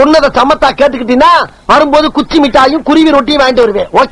சொன்னதை சமத்தா கேட்டுக்கிட்டீங்கன்னா வரும்போது குச்சி மிட்டாயும் குருவி ரொட்டியும் வாங்கிட்டு வருவேன்.